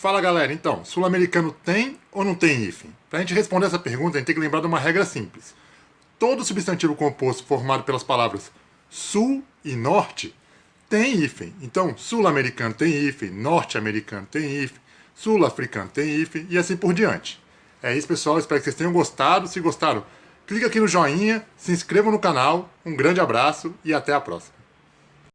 Fala galera, então, sul-americano tem ou não tem hífen? Para a gente responder essa pergunta, a gente tem que lembrar de uma regra simples. Todo substantivo composto formado pelas palavras sul e norte tem hífen. Então, sul-americano tem hífen, norte-americano tem hífen, sul-africano tem hífen e assim por diante. É isso, pessoal. Espero que vocês tenham gostado. Se gostaram, clica aqui no joinha, se inscreva no canal. Um grande abraço e até a próxima.